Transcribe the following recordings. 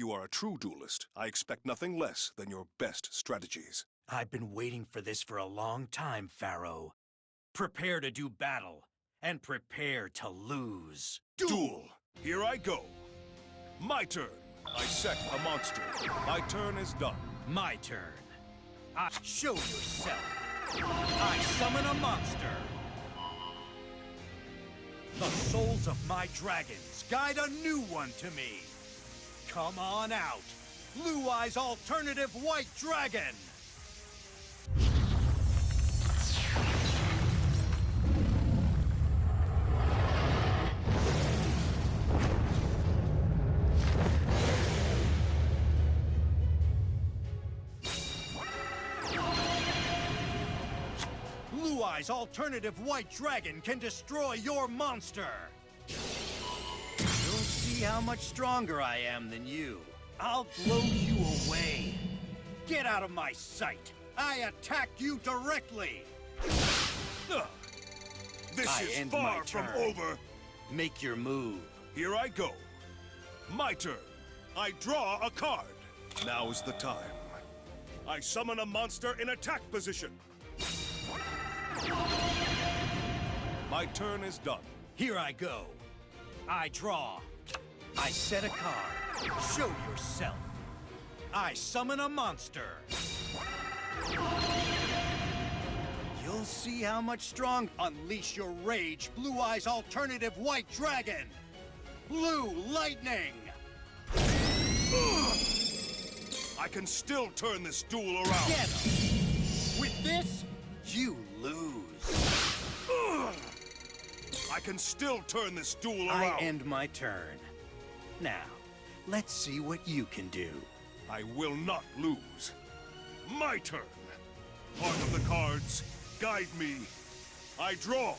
you are a true duelist, I expect nothing less than your best strategies. I've been waiting for this for a long time, Pharaoh. Prepare to do battle, and prepare to lose. Duel! Here I go. My turn. I set a monster. My turn is done. My turn. I show yourself. I summon a monster. The souls of my dragons guide a new one to me. Come on out. Blue Eyes Alternative White Dragon. Blue Eyes Alternative White Dragon can destroy your monster. You'll see how much stronger I am than you. I'll blow you away. Get out of my sight. I attack you directly. Ugh. This I is far from over. Make your move. Here I go. My turn. I draw a card. Now is the time. I summon a monster in attack position. My turn is done. Here I go. I draw. I set a card. Show yourself. I summon a monster. You'll see how much strong. Unleash your rage, Blue Eyes Alternative White Dragon. Blue Lightning. I can still turn this duel around. Get him. With this, you lose. I can still turn this duel around. I end my turn. Now, let's see what you can do. I will not lose. My turn. Part of the cards, guide me. I draw.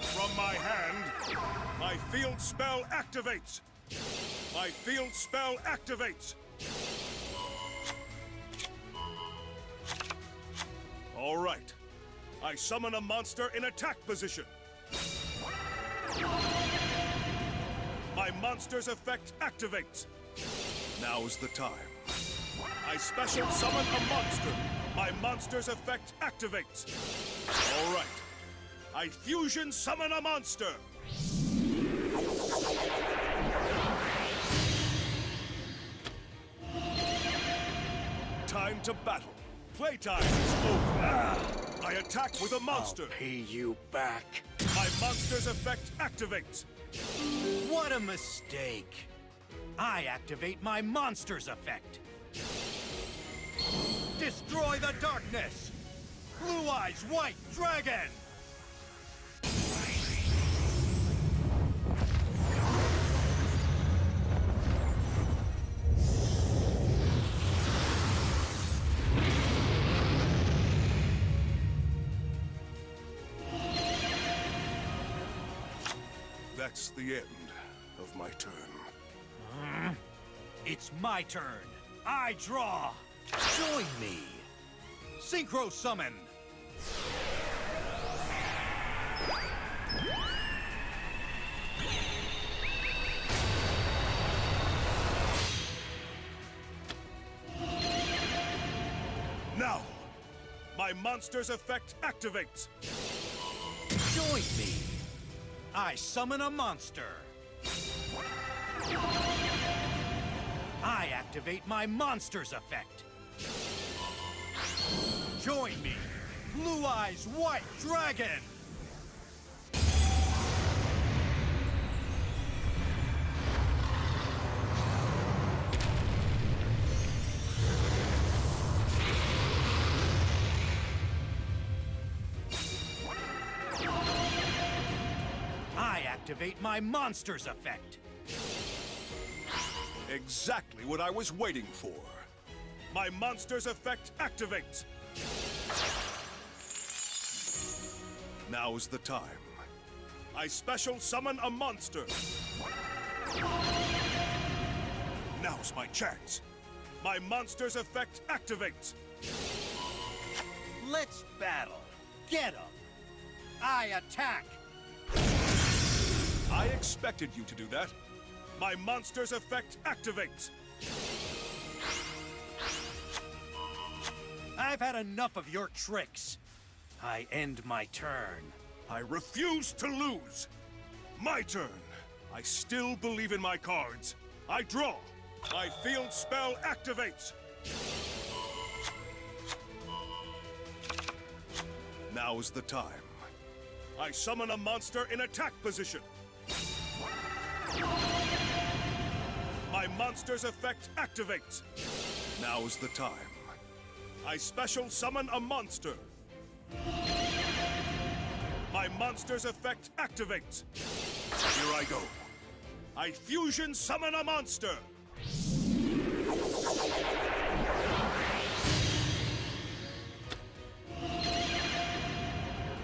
From my hand, my field spell activates. My field spell activates. All right. I summon a monster in attack position. My monster's effect activates. Now is the time. I special summon a monster. My monster's effect activates. All right. I fusion summon a monster. Time to battle. Playtime is over. I attack with a monster. I'll pay you back. My monster's effect activates. What a mistake! I activate my monster's effect. Destroy the darkness! Blue Eyes White Dragon! That's the end of my turn. Hmm. It's my turn. I draw. Join me. Synchro Summon. Now, my monster's effect activates. Join me. I summon a monster. I activate my monster's effect. Join me. Blue Eyes White Dragon. Activate my monster's effect. Exactly what I was waiting for. My monster's effect activates. Now's the time. I special summon a monster. Now's my chance. My monster's effect activates. Let's battle. Get him. I attack. I expected you to do that. My monster's effect activates. I've had enough of your tricks. I end my turn. I refuse to lose. My turn. I still believe in my cards. I draw. My field spell activates. Now's the time. I summon a monster in attack position. My monster's effect activates. Now's the time. I special summon a monster. My monster's effect activates. Here I go. I fusion summon a monster.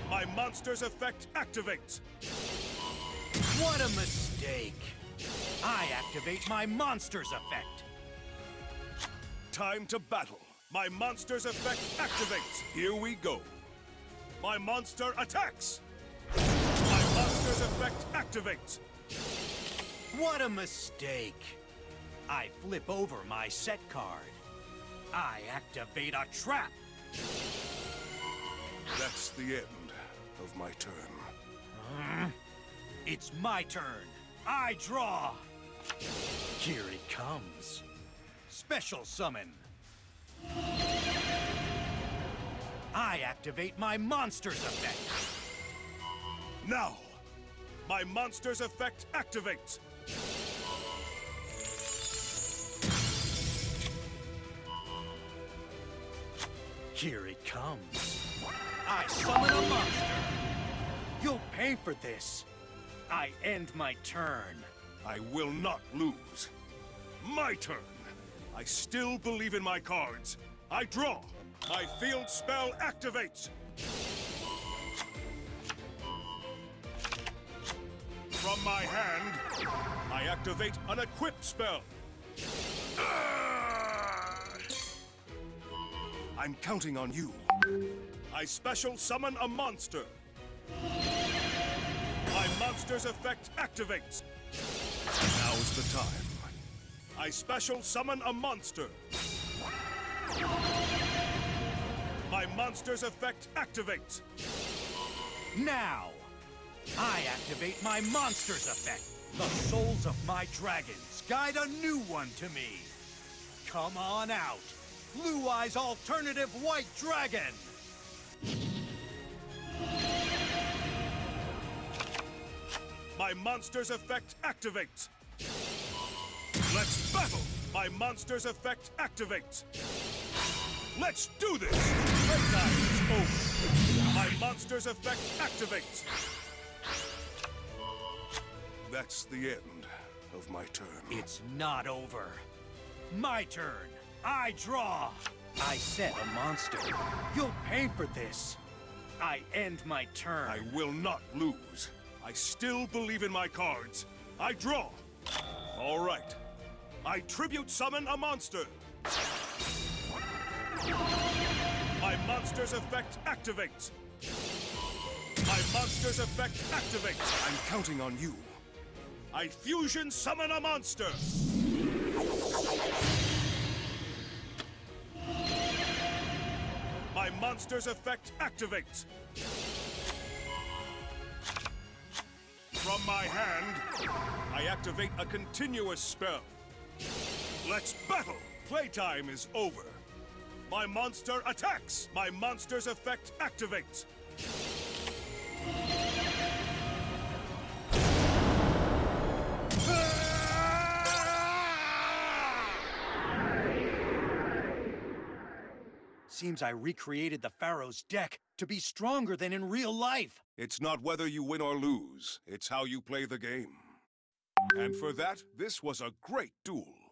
My monster's effect activates. What a mistake! I activate my monster's effect. Time to battle. My monster's effect activates. Here we go. My monster attacks. My monster's effect activates. What a mistake! I flip over my set card. I activate a trap. That's the end of my turn. It's my turn. I draw. Here it comes. Special summon. I activate my monster's effect. Now, my monster's effect activates. Here it comes. I summon a monster. You'll pay for this. I end my turn. I will not lose. My turn. I still believe in my cards. I draw. My field spell activates. From my hand, I activate an equip spell. I'm counting on you. I special summon a monster. Monster's effect activates. Now's the time. I special summon a monster. My monster's effect activates. Now, I activate my monster's effect. The souls of my dragons guide a new one to me. Come on out. Blue Eye's alternative white dragon. My monster's effect activates. Let's battle! My monster's effect activates. Let's do this! Playtime is over. My monster's effect activates. That's the end of my turn. It's not over. My turn. I draw. I set a monster. You'll pay for this. I end my turn. I will not lose. I still believe in my cards. I draw. All right. I tribute summon a monster. My monster's effect activates. My monster's effect activates. I'm counting on you. I fusion summon a monster. My monster's effect activates. From my hand, I activate a continuous spell. Let's battle! Playtime is over. My monster attacks! My monster's effect activates. Seems I recreated the Pharaoh's deck to be stronger than in real life. It's not whether you win or lose, it's how you play the game. And for that, this was a great duel.